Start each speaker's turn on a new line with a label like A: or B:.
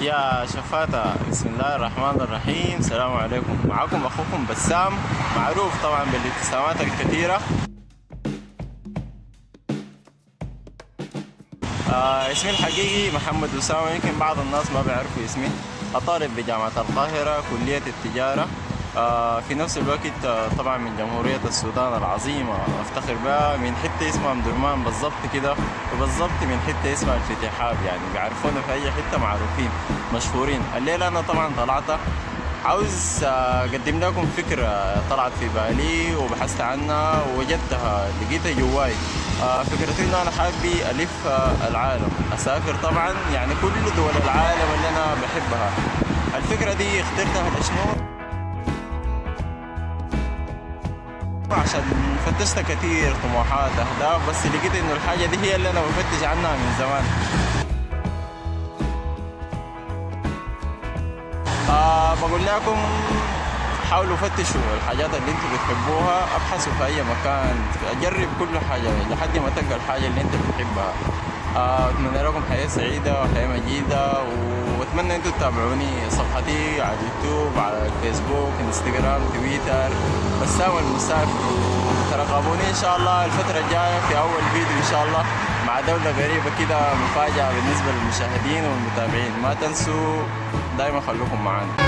A: يا شفاتة بسم الله الرحمن الرحيم. السلام عليكم. معكم أخوكم بسام. معروف طبعا بالابتسامات الكثيرة. آه اسمي الحقيقي محمد أسامة يمكن بعض الناس ما بيعرفوا اسمي. أطالب بجامعة القاهرة كلية التجارة. في نفس الوقت آه طبعا من جمهورية السودان العظيمة أفتخر بها من حتة اسمها مدرمان بالضبط كده وبالضبط من حتة اسمها الفتحاب يعني بيعرفونا في أي حتة معروفين مشهورين. الليلة أنا طبعا طلعت عاوز آه، أقدم لكم فكرة طلعت في بالي وبحثت عنها ووجدتها لقيتها جواي. آه، فكرتي إنه أنا حابي ألف آه، العالم. أسافر طبعا يعني كل دول العالم اللي أنا بحبها. الفكرة دي اخترتها لشنو؟ عشان فتشت كتير طموحات أهداف بس لقيت إنه الحاجة دي هي اللي أنا بفتش عنها من زمان. آه بقول لكم حاولوا فتشوا الحاجات اللي أنتوا بتحبوها أبحثوا في أي مكان جرب كل حاجة لحد ما تلقى الحاجة اللي أنت بتحبها. آه، أتمنى لكم حياة سعيدة وحياة مجيدة واتمنى أنتوا تتابعوني صفحتي على اليوتيوب على الفيسبوك إنستغرام تويتر. بسام المسافر ترقبوني إن شاء الله. الفترة الجاية في أول فيديو إن شاء الله مع دولة غريبة كده مفاجأة بالنسبة للمشاهدين والمتابعين. ما تنسوا دايما خلوكم معانا.